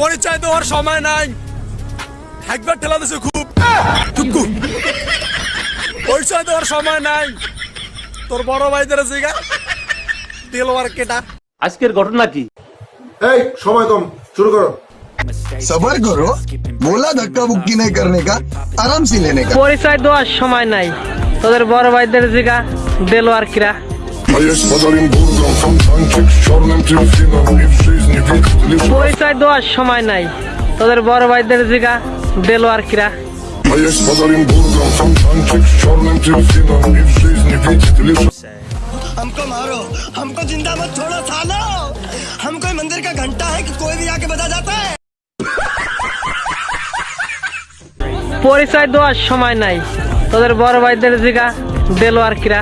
পরিচয় দেওয়ার সময় নাই। একবার ঠেলা দিছে খুব। পরিচয় দেওয়ার সময় নাই। তোর বড় ভাইদের জিগা। তেলোয়ার কেটা। আজকের ঘটনা কি? এই সময় কম। শুরু করো। সবার করো মোলা ধাক্কা বুক্কি নাই করনে কা আরাম সে লেনে কা পরিচয় দেওয়ার সময় নাই। তোদের বড় ভাইদের জিগা দেলোয়ার কিরা। А я с Оренбургом фонтанчик с черным дельфином И в жизни видел лишь পরিচয় দেওয়ার সময় নাই তোদের বড় ভাইদের জিগা দেলোয়ার কিরা А я с Оренбургом фонтанчик с черным дельфином И в жизни видел лишь हमको मारो हमको जिंदा मत छोड़ो सालो हम कोई मंदिर का घंटा है कि कोई भी आके बजा जाता है পরিচয় দেওয়ার সময় নাই তোদের বড় ভাইদের জিগা দেলোয়ার কিরা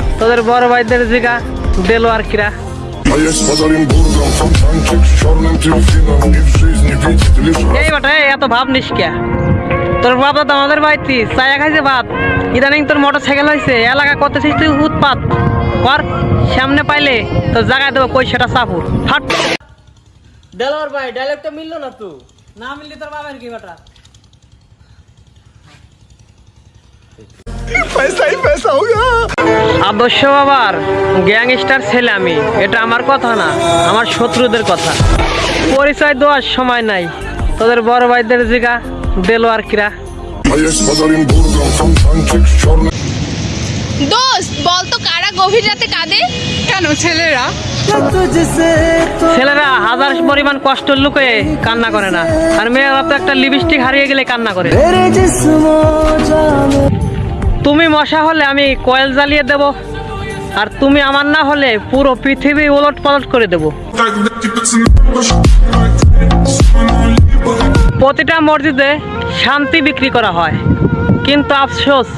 তোদের বড় ভাইদের জিগা দেলো আর কিরা এই বটে এত ভাব তোর আমাদের চায়া খাইছে ভাত। ইদানিং তোর মোটর সাইকেল এলাকা করতেছিস তুই কর সামনে পাইলে তোর জায়গা দেবো কই সেটা চাপুর ফাট ভাই তো মিললো না না মিললি তোর বাবার কি বেটা? আদর্শ বাবার অবশ্য আবার গ্যাংস্টার ছেলে আমি এটা আমার কথা না আমার শত্রুদের কথা। পরিচয় দেওয়ার সময় নাই তোদের বড় ভাইদের জিগা দেলোয়ার কিরা। কারা গভীর কাঁদে? কেন ছেলেরা? ছেলেরা হাজার পরিমাণ কান্না করে না। আর মেয়েরা তো একটা লিপস্টিক হারিয়ে গেলে কান্না করে। তুমি মশা হলে আমি কয়েল জ্বালিয়ে দেব, আর তুমি আমার না হলে পুরো পৃথিবী ওলট পালট করে দেব। প্রতিটা মসজিদে শান্তি বিক্রি করা হয়, কিন্তু আফসোস,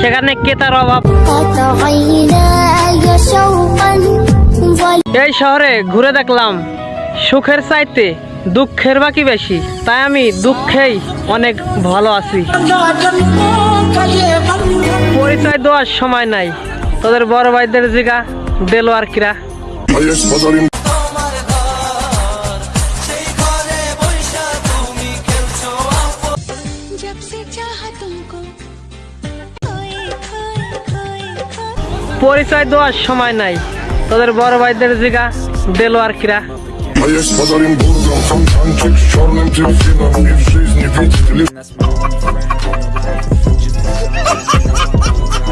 সেখানে ক্রেতার অভাব। এই শহরে ঘুরে দেখলাম, সুখের চাইতে দুঃখের বাকি বেশি, তাই আমি দুঃখেই অনেক ভালো আছি। ভাই দেওয়ার সময় নাই। তোদের বড় ভাইদের জিগা দেলো আর কিরা। পরিচয় দেওয়ার সময় নাই। তোদের বড় ভাইদের জিগা দেলো আর কিরা।